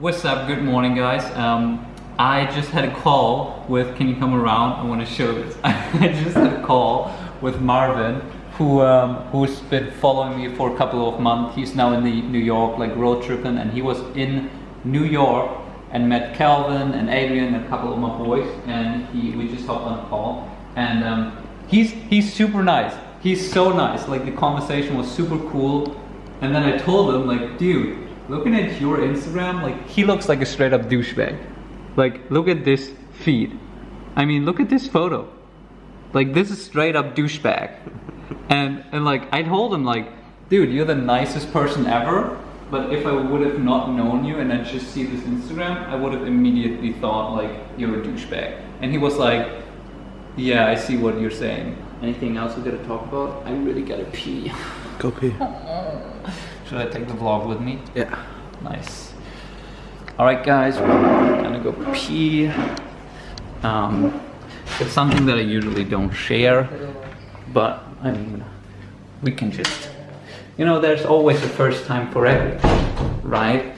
What's up? Good morning, guys. Um, I just had a call with. Can you come around? I want to show this. I just had a call with Marvin, who um, who's been following me for a couple of months. He's now in the New York, like road tripping, and he was in New York and met Calvin and Adrian and a couple of my boys, and he we just hopped on a call, and um, he's he's super nice. He's so nice. Like the conversation was super cool, and then I told him like, dude looking at your Instagram, like he looks like a straight up douchebag. Like look at this feed. I mean, look at this photo. Like this is straight up douchebag. and and like I told him like, dude, you're the nicest person ever. But if I would have not known you and I just see this Instagram, I would have immediately thought like you're a douchebag. And he was like, yeah, I see what you're saying. Anything else we gotta talk about? I really gotta pee. Go pee. Should I take the vlog with me? Yeah. Nice. All right, guys, we're gonna go pee. Um, it's something that I usually don't share, but I mean, we can just, you know, there's always a first time for everything, right?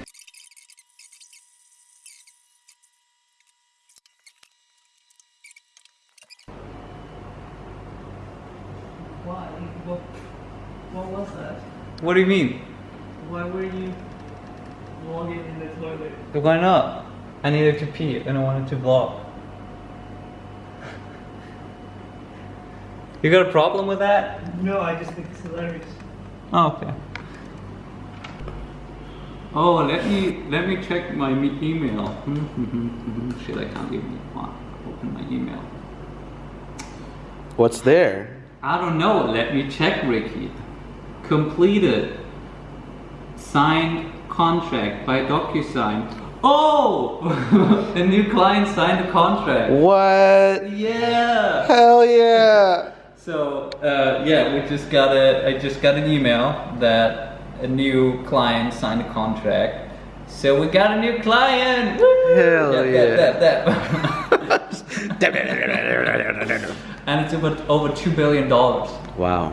Why? What, what was that? What do you mean? Why were you vlogging in the toilet? Why not? I needed to pee and I wanted to vlog. You got a problem with that? No, I just think it's hilarious. Oh, okay. Oh, let me let me check my email. Hmm, hmm, hmm, Shit, I can't even open my email. What's there? I don't know. Let me check, Ricky. Completed. Signed contract by DocuSign. Oh! a new client signed a contract. What? Yeah. Hell yeah! So uh, yeah, we just got a. I just got an email that a new client signed a contract. So we got a new client. Woo! Hell yeah. and it's about over two billion dollars. wow.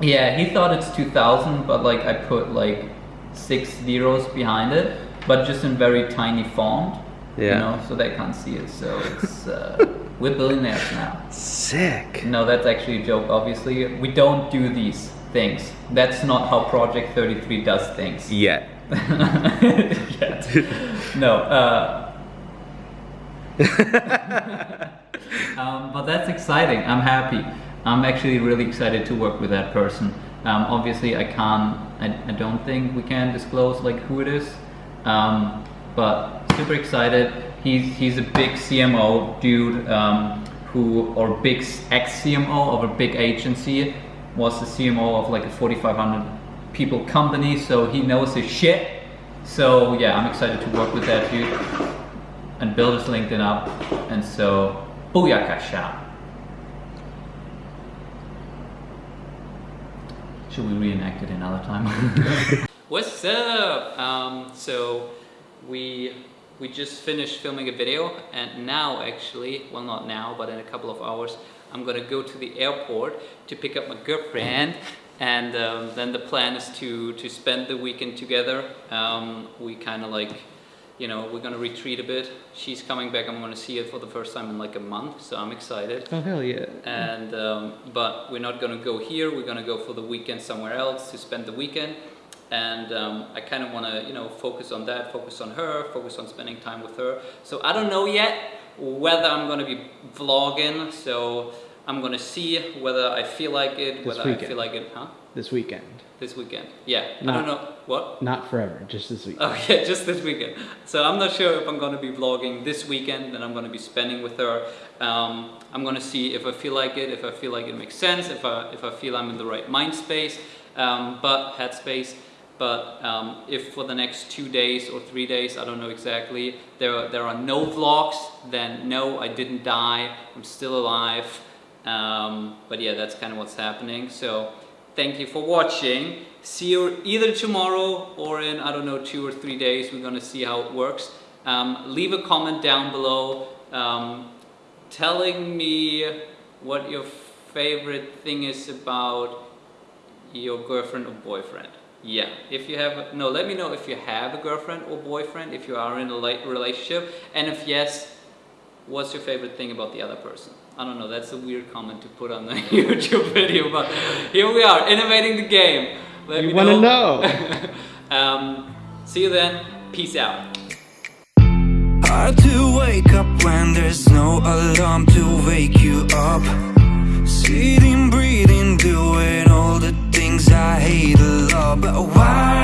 Yeah, he thought it's 2000, but like I put like six zeros behind it, but just in very tiny font. Yeah. You know, so they can't see it. So it's uh, we're billionaires now. Sick. No, that's actually a joke. Obviously, we don't do these things. That's not how Project 33 does things. Yet. Yet. No. Uh, um, but that's exciting. I'm happy. I'm actually really excited to work with that person. Um, obviously, I can't. I, I don't think we can disclose like who it is. Um, but super excited. He's he's a big CMO dude um, who or big ex CMO of a big agency was the CMO of like a 4,500 people company. So he knows his shit. So yeah, I'm excited to work with that dude and build his LinkedIn up. And so, booyakasha. Should we reenact it another time? What's up? Um, so we we just finished filming a video, and now actually, well, not now, but in a couple of hours, I'm gonna go to the airport to pick up my girlfriend. And um, then the plan is to to spend the weekend together. Um, we kind of like you know, we're gonna retreat a bit. She's coming back. I'm gonna see her for the first time in like a month, so I'm excited. Oh hell yeah. And um, but we're not gonna go here. We're gonna go for the weekend somewhere else to spend the weekend. And um, I kind of want to, you know, focus on that, focus on her, focus on spending time with her. So I don't know yet whether I'm gonna be vlogging. So I'm gonna see whether I feel like it, This whether I feel like it, huh? This weekend. This weekend. Yeah. I Not- don't know what. Not forever, just this week. Oh yeah, just this weekend. So I'm not sure if I'm gonna be vlogging this weekend and I'm gonna be spending with her. Um, I'm gonna see if I feel like it, if I feel like it makes sense, if I if I feel I'm in the right mind space, um, but headspace. But um, if for the next two days or three days, I don't know exactly, there are, there are no vlogs, then no, I didn't die. I'm still alive. Um, but yeah, that's kind of what's happening. So thank you for watching. See you either tomorrow or in, I don't know, two or three days. We're gonna see how it works. Um, leave a comment down below um, telling me what your favorite thing is about your girlfriend or boyfriend. Yeah, if you have no, let me know if you have a girlfriend or boyfriend, if you are in a relationship, and if yes, what's your favorite thing about the other person? I don't know. That's a weird comment to put on the YouTube video, but here we are, innovating the game. Let You me wanna know. um, see you then. Peace out. Hard to wake up when there's no alarm to wake you up. Sitting, breathing, doing all the things I hate a lot. But why